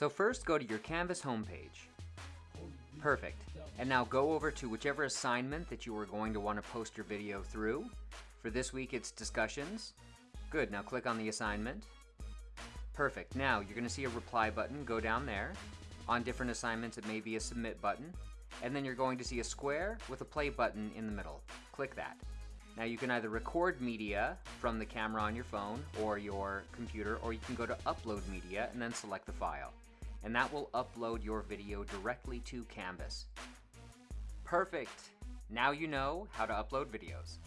So first go to your Canvas homepage. Perfect. And now go over to whichever assignment that you are going to want to post your video through. For this week it's discussions. Good, now click on the assignment. Perfect. Now you're going to see a reply button, go down there. On different assignments it may be a submit button. And then you're going to see a square with a play button in the middle. Click that. Now you can either record media from the camera on your phone or your computer, or you can go to upload media and then select the file. And that will upload your video directly to Canvas. Perfect! Now you know how to upload videos.